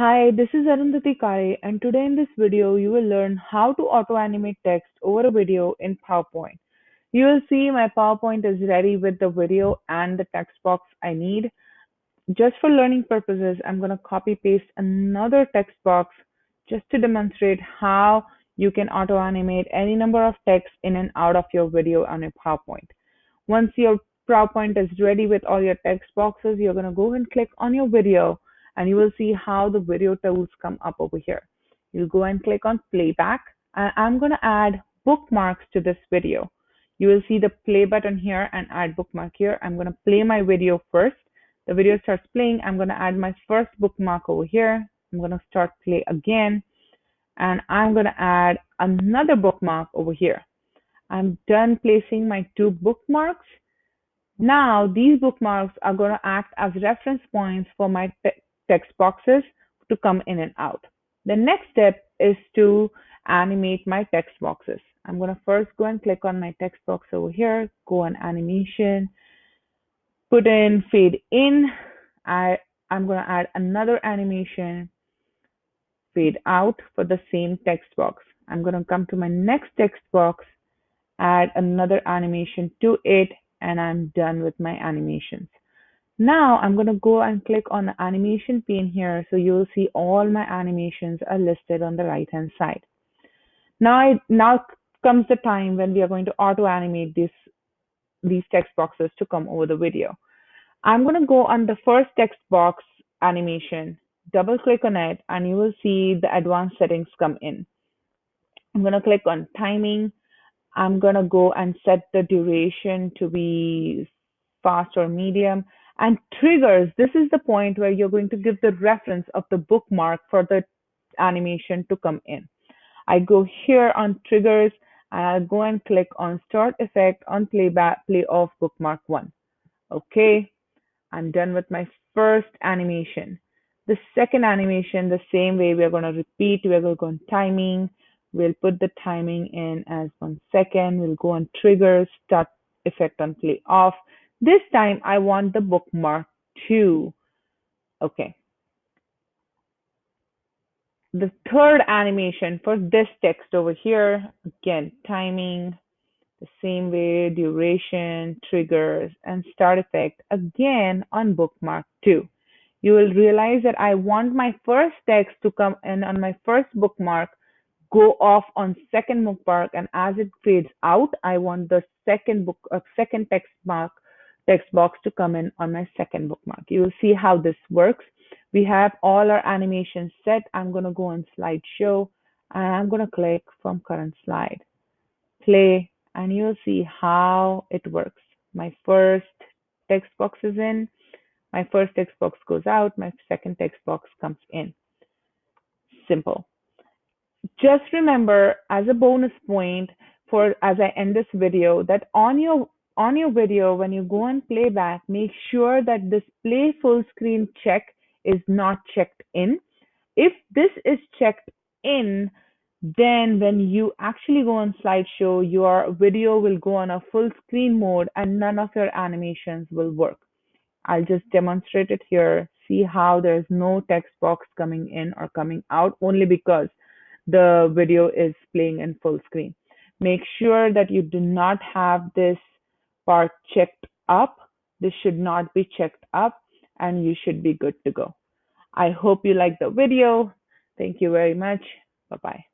Hi, this is Arundhati Kare, and today in this video, you will learn how to auto-animate text over a video in PowerPoint. You will see my PowerPoint is ready with the video and the text box I need. Just for learning purposes, I'm going to copy paste another text box just to demonstrate how you can auto-animate any number of text in and out of your video on your PowerPoint. Once your PowerPoint is ready with all your text boxes, you're going to go and click on your video and you will see how the video tools come up over here. You'll go and click on playback and I'm going to add bookmarks to this video. You will see the play button here and add bookmark here. I'm going to play my video first. The video starts playing. I'm going to add my first bookmark over here. I'm going to start play again and I'm going to add another bookmark over here. I'm done placing my two bookmarks. Now these bookmarks are going to act as reference points for my text boxes to come in and out. The next step is to animate my text boxes. I'm going to first go and click on my text box over here, go on animation, put in fade in. I, I'm going to add another animation, fade out for the same text box. I'm going to come to my next text box, add another animation to it, and I'm done with my animations. Now I'm going to go and click on the animation pane here. So you'll see all my animations are listed on the right hand side. Now, I, now comes the time when we are going to auto animate this, these text boxes to come over the video. I'm going to go on the first text box animation, double click on it, and you will see the advanced settings come in. I'm going to click on timing. I'm going to go and set the duration to be fast or medium and triggers, this is the point where you're going to give the reference of the bookmark for the animation to come in. I go here on triggers and I'll go and click on start effect on playback play off bookmark one. Okay, I'm done with my first animation. The second animation, the same way we're going to repeat, we're going to go on timing. We'll put the timing in as one second. We'll go on triggers, start effect on play off. This time I want the bookmark two. Okay. The third animation for this text over here, again, timing, the same way, duration, triggers, and start effect, again on bookmark two. You will realize that I want my first text to come in on my first bookmark, go off on second bookmark, and as it fades out, I want the second book, uh, second text mark text box to come in on my second bookmark. You will see how this works. We have all our animations set. I'm going to go on slideshow and I'm going to click from current slide. Play and you'll see how it works. My first text box is in. My first text box goes out. My second text box comes in. Simple. Just remember as a bonus point for as I end this video that on your on your video, when you go and playback, make sure that this play full screen check is not checked in. If this is checked in, then when you actually go on slideshow, your video will go on a full screen mode and none of your animations will work. I'll just demonstrate it here. See how there's no text box coming in or coming out only because the video is playing in full screen. Make sure that you do not have this part checked up. This should not be checked up and you should be good to go. I hope you like the video. Thank you very much. Bye-bye.